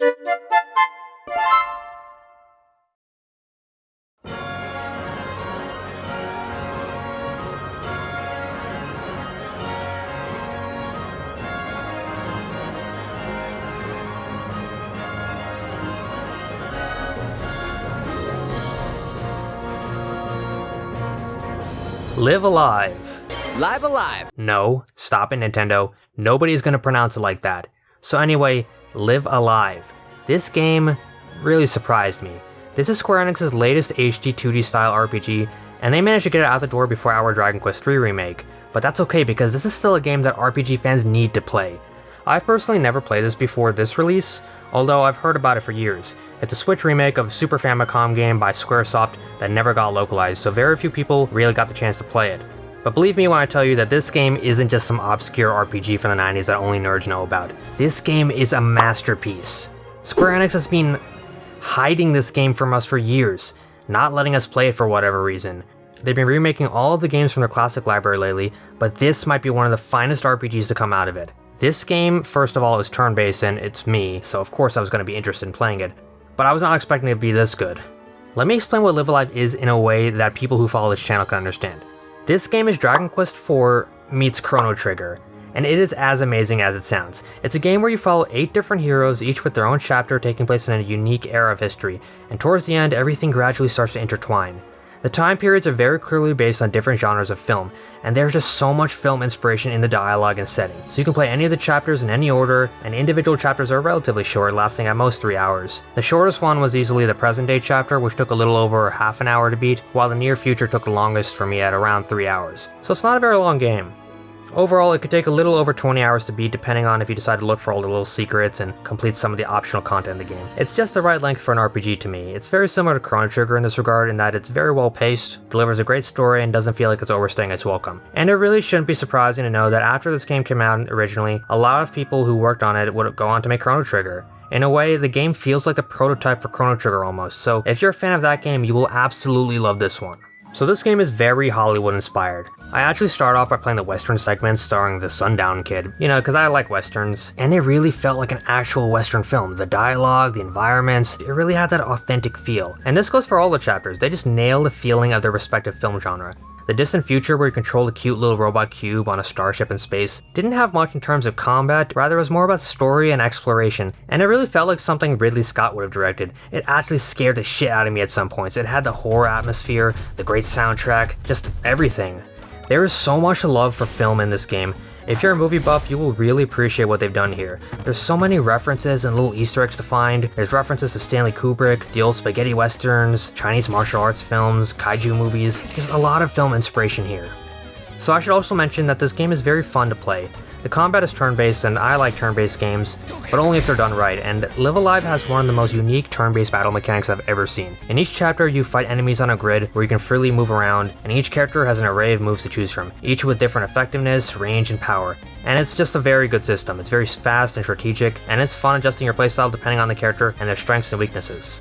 Live Alive. Live A Live. No, stop it, Nintendo. Nobody's gonna pronounce it like that. So, anyway, Live A Live. This game really surprised me. This is Square Enix's latest HD 2D style RPG, and they managed to get it out the door before our Dragon Quest III remake. But that's okay because this is still a game that RPG fans need to play. I've personally never played this before this release, although I've heard about it for years. It's a Switch remake of a Super Famicom game by Squaresoft that never got localized, so very few people really got the chance to play it. But believe me when I tell you that this game isn't just some obscure RPG from the 90s that only nerds know about. This game is a masterpiece. Square Enix has been hiding this game from us for years, not letting us play it for whatever reason. They've been remaking all of the games from their classic library lately, but this might be one of the finest RPGs to come out of it. This game, first of all, is turn-based and it's me, so of course I was going to be interested in playing it but I was not expecting it to be this good. Let me explain what Live A Live is in a way that people who follow this channel can understand. This game is Dragon Quest IV meets Chrono Trigger, and it is as amazing as it sounds. It's a game where you follow 8 different heroes, each with their own chapter taking place in a unique era of history, and towards the end everything gradually starts to intertwine. The time periods are very clearly based on different genres of film, and there's just so much film inspiration in the dialogue and setting. So you can play any of the chapters in any order, and individual chapters are relatively short, lasting at most 3 hours. The shortest one was easily the present day chapter, which took a little over half an hour to beat, while the near future took the longest for me at around 3 hours. So it's not a very long game. Overall, it could take a little over 20 hours to beat depending on if you decide to look for all the little secrets and complete some of the optional content in the game. It's just the right length for an RPG to me. It's very similar to Chrono Trigger in this regard in that it's very well paced, delivers a great story, and doesn't feel like it's overstaying its welcome. And it really shouldn't be surprising to know that after this game came out originally, a lot of people who worked on it would go on to make Chrono Trigger. In a way, the game feels like the prototype for Chrono Trigger almost, so if you're a fan of that game, you will absolutely love this one. So this game is very Hollywood inspired. I actually start off by playing the western segment starring the Sundown Kid, you know, because I like westerns, and it really felt like an actual western film. The dialogue, the environments, it really had that authentic feel. And this goes for all the chapters, they just nail the feeling of their respective film genre. The distant future where you control a cute little robot cube on a starship in space didn't have much in terms of combat, rather it was more about story and exploration, and it really felt like something Ridley Scott would have directed. It actually scared the shit out of me at some points. It had the horror atmosphere, the great soundtrack, just everything. There is so much love for film in this game, if you're a movie buff, you will really appreciate what they've done here. There's so many references and little easter eggs to find. There's references to Stanley Kubrick, the old spaghetti westerns, Chinese martial arts films, kaiju movies. There's a lot of film inspiration here. So I should also mention that this game is very fun to play. The combat is turn-based and I like turn-based games, but only if they're done right, and Live A Live has one of the most unique turn-based battle mechanics I've ever seen. In each chapter, you fight enemies on a grid where you can freely move around, and each character has an array of moves to choose from, each with different effectiveness, range, and power. And it's just a very good system. It's very fast and strategic, and it's fun adjusting your playstyle depending on the character and their strengths and weaknesses.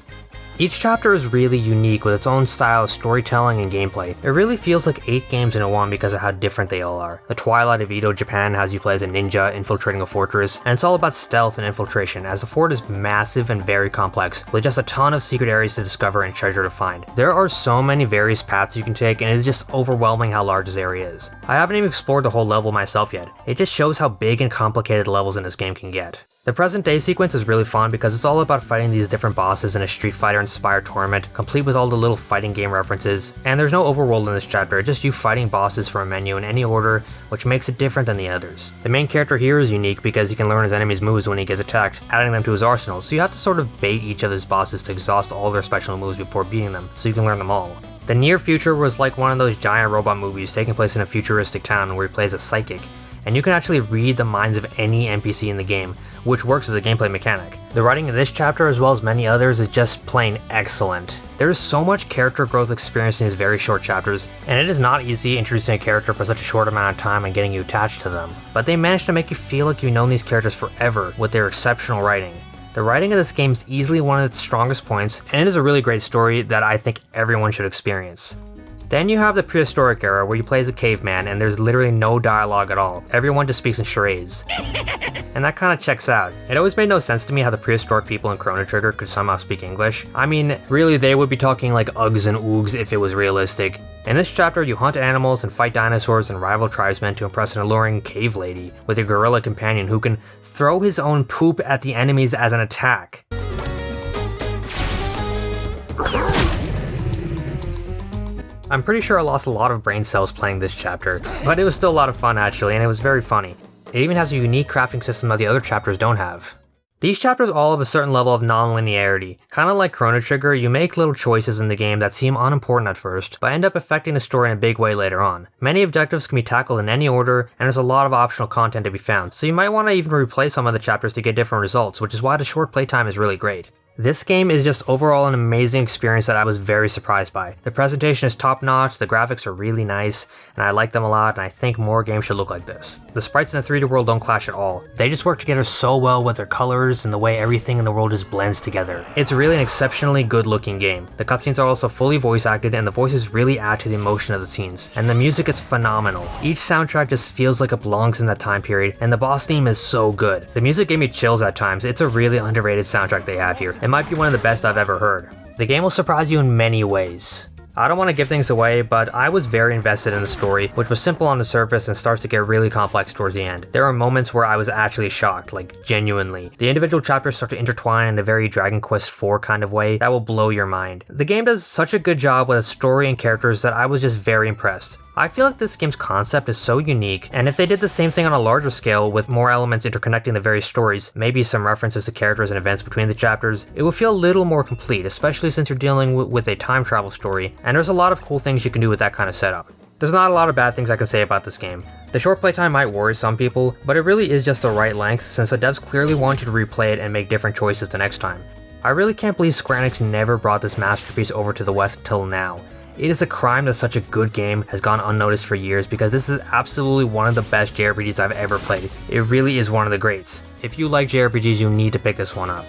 Each chapter is really unique with its own style of storytelling and gameplay. It really feels like 8 games in a one because of how different they all are. The Twilight of Edo Japan has you play as a ninja infiltrating a fortress, and it's all about stealth and infiltration as the fort is massive and very complex, with just a ton of secret areas to discover and treasure to find. There are so many various paths you can take and it is just overwhelming how large this area is. I haven't even explored the whole level myself yet. It just shows how big and complicated levels in this game can get. The present day sequence is really fun because it's all about fighting these different bosses in a Street Fighter inspired tournament, complete with all the little fighting game references, and there's no overworld in this chapter, just you fighting bosses from a menu in any order, which makes it different than the others. The main character here is unique because he can learn his enemy's moves when he gets attacked, adding them to his arsenal, so you have to sort of bait each of his bosses to exhaust all their special moves before beating them, so you can learn them all. The near future was like one of those giant robot movies taking place in a futuristic town where he plays a psychic, and you can actually read the minds of any NPC in the game, which works as a gameplay mechanic. The writing in this chapter, as well as many others, is just plain excellent. There is so much character growth experienced in these very short chapters, and it is not easy introducing a character for such a short amount of time and getting you attached to them. But they managed to make you feel like you've known these characters forever with their exceptional writing. The writing of this game is easily one of its strongest points, and it is a really great story that I think everyone should experience. Then you have the prehistoric era where you play as a caveman and there's literally no dialogue at all. Everyone just speaks in charades. and that kind of checks out. It always made no sense to me how the prehistoric people in Chrono Trigger could somehow speak English. I mean, really they would be talking like ugs and oogs if it was realistic. In this chapter, you hunt animals and fight dinosaurs and rival tribesmen to impress an alluring cave lady with a gorilla companion who can throw his own poop at the enemies as an attack. I'm pretty sure I lost a lot of brain cells playing this chapter, but it was still a lot of fun actually, and it was very funny. It even has a unique crafting system that the other chapters don't have. These chapters all have a certain level of non-linearity. Kinda like Chrono Trigger, you make little choices in the game that seem unimportant at first, but end up affecting the story in a big way later on. Many objectives can be tackled in any order, and there's a lot of optional content to be found, so you might want to even replay some of the chapters to get different results, which is why the short playtime is really great. This game is just overall an amazing experience that I was very surprised by. The presentation is top notch, the graphics are really nice, and I like them a lot, and I think more games should look like this. The sprites in the 3D world don't clash at all. They just work together so well with their colors and the way everything in the world just blends together. It's really an exceptionally good looking game. The cutscenes are also fully voice acted and the voices really add to the emotion of the scenes. And the music is phenomenal. Each soundtrack just feels like it belongs in that time period, and the boss theme is so good. The music gave me chills at times. It's a really underrated soundtrack they have here. It might be one of the best I've ever heard. The game will surprise you in many ways. I don't want to give things away, but I was very invested in the story, which was simple on the surface and starts to get really complex towards the end. There are moments where I was actually shocked, like genuinely. The individual chapters start to intertwine in a very Dragon Quest IV kind of way that will blow your mind. The game does such a good job with its story and characters that I was just very impressed. I feel like this game's concept is so unique, and if they did the same thing on a larger scale with more elements interconnecting the various stories, maybe some references to characters and events between the chapters, it would feel a little more complete, especially since you're dealing with a time travel story, and there's a lot of cool things you can do with that kind of setup. There's not a lot of bad things I can say about this game. The short playtime might worry some people, but it really is just the right length since the devs clearly want you to replay it and make different choices the next time. I really can't believe Square Enix never brought this masterpiece over to the West till now. It is a crime that such a good game has gone unnoticed for years because this is absolutely one of the best JRPGs I've ever played. It really is one of the greats. If you like JRPGs, you need to pick this one up.